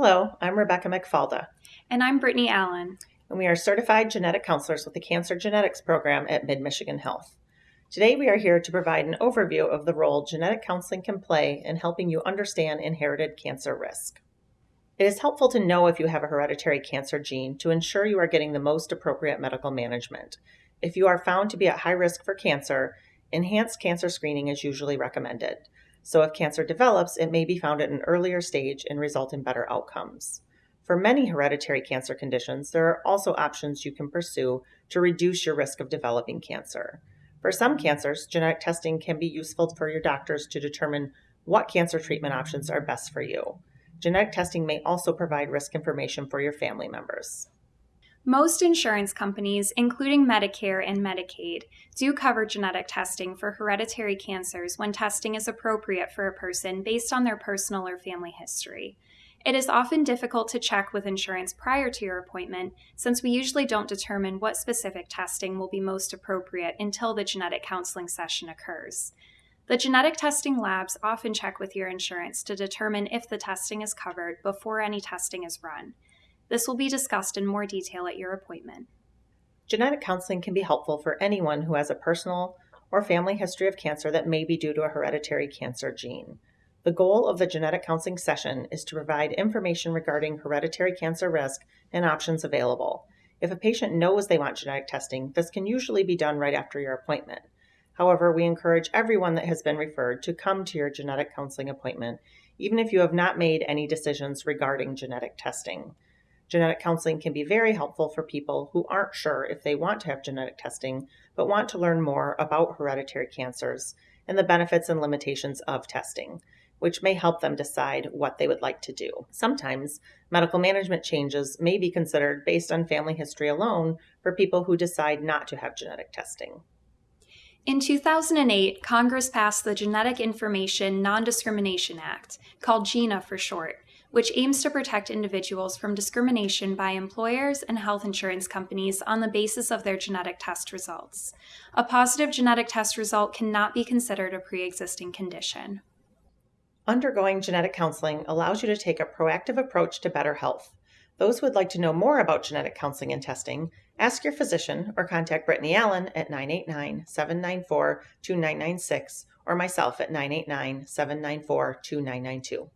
Hello, I'm Rebecca McFalda. And I'm Brittany Allen. And we are certified genetic counselors with the Cancer Genetics Program at Mid Michigan Health. Today, we are here to provide an overview of the role genetic counseling can play in helping you understand inherited cancer risk. It is helpful to know if you have a hereditary cancer gene to ensure you are getting the most appropriate medical management. If you are found to be at high risk for cancer, enhanced cancer screening is usually recommended. So if cancer develops, it may be found at an earlier stage and result in better outcomes. For many hereditary cancer conditions, there are also options you can pursue to reduce your risk of developing cancer. For some cancers, genetic testing can be useful for your doctors to determine what cancer treatment options are best for you. Genetic testing may also provide risk information for your family members. Most insurance companies, including Medicare and Medicaid, do cover genetic testing for hereditary cancers when testing is appropriate for a person based on their personal or family history. It is often difficult to check with insurance prior to your appointment since we usually don't determine what specific testing will be most appropriate until the genetic counseling session occurs. The genetic testing labs often check with your insurance to determine if the testing is covered before any testing is run. This will be discussed in more detail at your appointment. Genetic counseling can be helpful for anyone who has a personal or family history of cancer that may be due to a hereditary cancer gene. The goal of the genetic counseling session is to provide information regarding hereditary cancer risk and options available. If a patient knows they want genetic testing, this can usually be done right after your appointment. However, we encourage everyone that has been referred to come to your genetic counseling appointment, even if you have not made any decisions regarding genetic testing. Genetic counseling can be very helpful for people who aren't sure if they want to have genetic testing, but want to learn more about hereditary cancers and the benefits and limitations of testing, which may help them decide what they would like to do. Sometimes medical management changes may be considered based on family history alone for people who decide not to have genetic testing. In 2008, Congress passed the Genetic Information Non Discrimination Act, called GINA for short, which aims to protect individuals from discrimination by employers and health insurance companies on the basis of their genetic test results. A positive genetic test result cannot be considered a pre existing condition. Undergoing genetic counseling allows you to take a proactive approach to better health. Those who would like to know more about genetic counseling and testing, ask your physician or contact Brittany Allen at 989 794 2996 or myself at 989 794 2992.